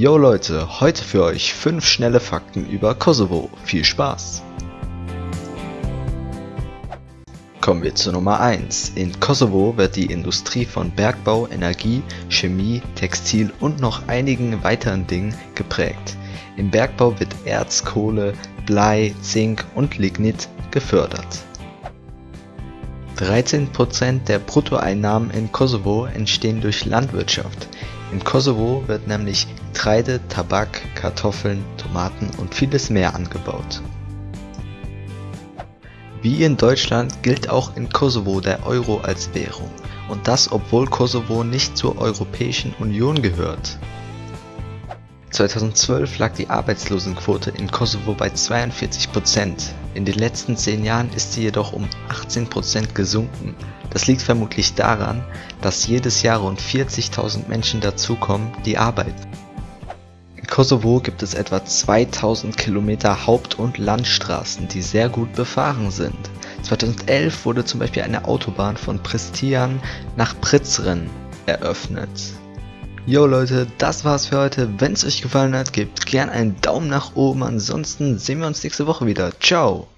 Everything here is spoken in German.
Yo Leute, heute für euch 5 schnelle Fakten über Kosovo. Viel Spaß! Kommen wir zu Nummer 1. In Kosovo wird die Industrie von Bergbau, Energie, Chemie, Textil und noch einigen weiteren Dingen geprägt. Im Bergbau wird Erz, Kohle, Blei, Zink und Lignit gefördert. 13% der Bruttoeinnahmen in Kosovo entstehen durch Landwirtschaft. In Kosovo wird nämlich Getreide, Tabak, Kartoffeln, Tomaten und vieles mehr angebaut. Wie in Deutschland gilt auch in Kosovo der Euro als Währung, und das obwohl Kosovo nicht zur Europäischen Union gehört. 2012 lag die Arbeitslosenquote in Kosovo bei 42 In den letzten zehn Jahren ist sie jedoch um 18% gesunken. Das liegt vermutlich daran, dass jedes Jahr rund 40.000 Menschen dazukommen, die arbeiten. In Kosovo gibt es etwa 2000 Kilometer Haupt- und Landstraßen, die sehr gut befahren sind. 2011 wurde zum Beispiel eine Autobahn von Pristian nach Prizren eröffnet Jo Leute, das war's für heute. Wenn es euch gefallen hat, gebt gern einen Daumen nach oben. Ansonsten sehen wir uns nächste Woche wieder. Ciao.